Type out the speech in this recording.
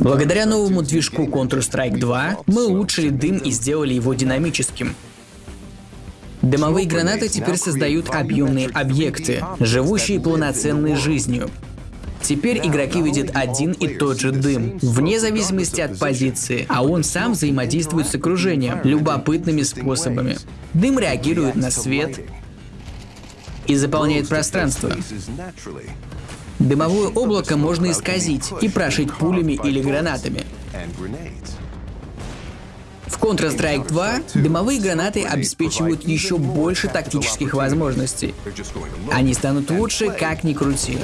Благодаря новому движку Counter-Strike 2 мы улучшили дым и сделали его динамическим. Дымовые гранаты теперь создают объемные объекты, живущие полноценной жизнью. Теперь игроки видят один и тот же дым, вне зависимости от позиции, а он сам взаимодействует с окружением любопытными способами. Дым реагирует на свет и заполняет пространство. Дымовое облако можно исказить и прошить пулями или гранатами. В Counter-Strike 2 дымовые гранаты обеспечивают еще больше тактических возможностей. Они станут лучше, как ни крути.